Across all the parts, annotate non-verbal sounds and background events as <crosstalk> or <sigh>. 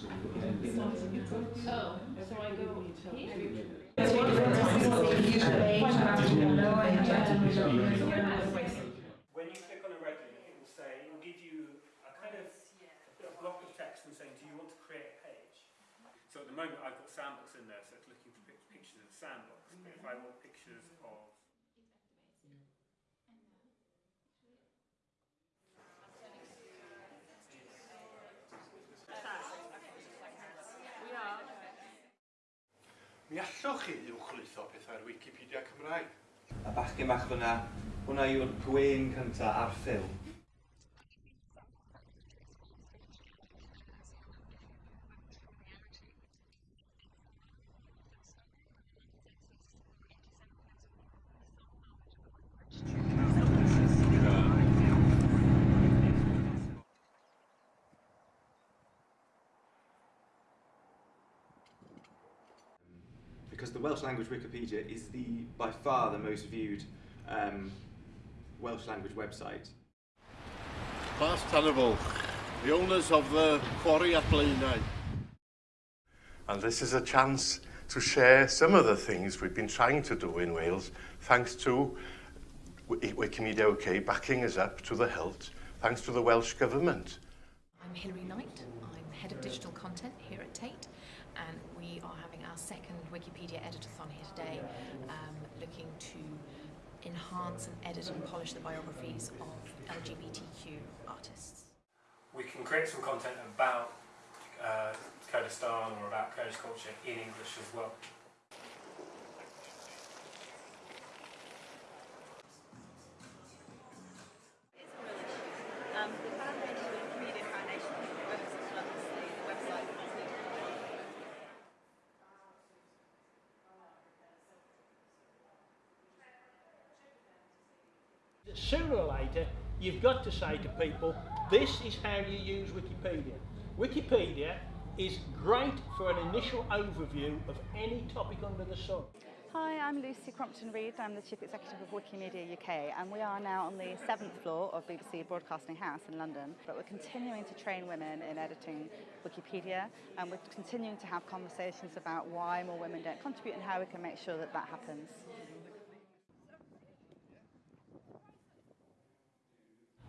Oh, when you click on a ready, it will say, it will give you a kind of a block of text and saying, do you want to create a page? So at the moment I've got sandbox in there, so it's looking for pictures of sandbox. But if I want pictures of mi allwch chi i'w chwytho pethau ar Wikipedia Cymraeg. A bachgen bach fyna, hwnna yw'r gwein cyntaf ar ffilm. because the Welsh language Wikipedia is the by far the most viewed um, Welsh language website. Class Tannable, the owners of the quarry at Blaenau. And this is a chance to share some of the things we've been trying to do in Wales, thanks to Wikimedia OK backing us up to the hilt, thanks to the Welsh Government. I'm Hilary Knight, I'm Head of Digital Content here at Tate. And we are having our second Wikipedia Editathon here today, um, looking to enhance and edit and polish the biographies of LGBTQ artists. we can create some content about uh, Kurdistan or about Kurdish culture in English as well. Um, the Foundation Wikimedia Foundation works as well as the website. Sooner or later, you've got to say to people, this is how you use Wikipedia. Wikipedia is great for an initial overview of any topic under the sun. Hi, I'm Lucy Crompton Reid. I'm the Chief Executive of Wikimedia UK, and we are now on the seventh floor of BBC Broadcasting House in London. But we're continuing to train women in editing Wikipedia, and we're continuing to have conversations about why more women don't contribute and how we can make sure that that happens.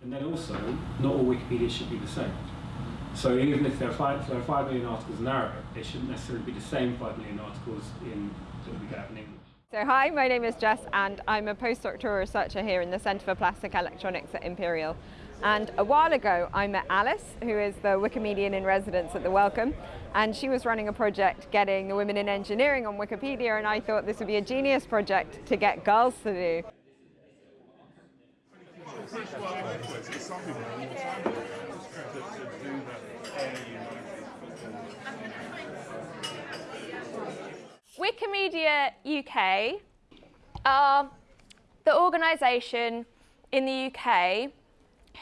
And then also, not all Wikipedia should be the same. So even if there are five, there are five million articles in Arabic, they shouldn't necessarily be the same five million articles in that we get in English. So hi, my name is Jess and I'm a postdoctoral researcher here in the Centre for Plastic Electronics at Imperial. And a while ago I met Alice, who is the Wikimedian in residence at the Wellcome, and she was running a project getting the women in engineering on Wikipedia and I thought this would be a genius project to get girls to do. Wikimedia UK are um, the organisation in the UK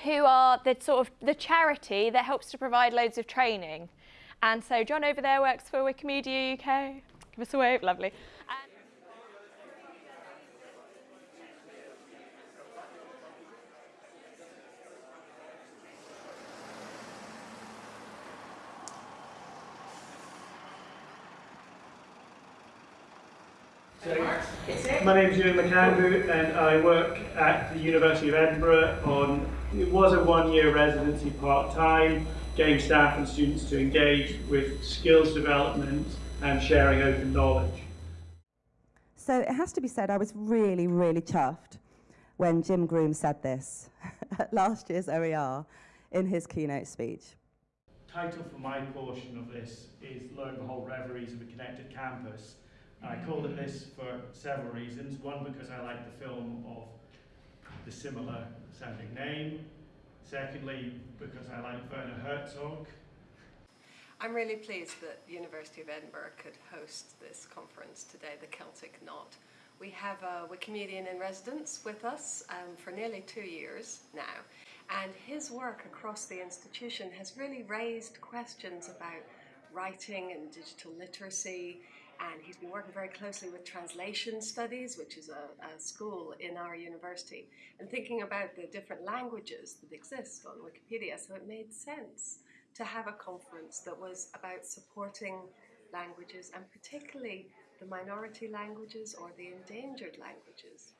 who are the sort of the charity that helps to provide loads of training. And so John over there works for Wikimedia UK. Give us a wave, lovely. And My name is Ewan McAndrew and I work at the University of Edinburgh on, it was a one-year residency part-time, getting staff and students to engage with skills development and sharing open knowledge. So it has to be said, I was really, really chuffed when Jim Groom said this at <laughs> last year's OER in his keynote speech. Title for my portion of this is Lo and Behold Reveries of a Connected Campus. I called it this for several reasons. One, because I like the film of the similar sounding name. Secondly, because I like Werner Herzog. I'm really pleased that the University of Edinburgh could host this conference today, the Celtic Knot. We have a Wikimedian in residence with us um, for nearly two years now, and his work across the institution has really raised questions about writing and digital literacy, and he's been working very closely with translation studies, which is a, a school in our university, and thinking about the different languages that exist on Wikipedia. So it made sense to have a conference that was about supporting languages and particularly the minority languages or the endangered languages.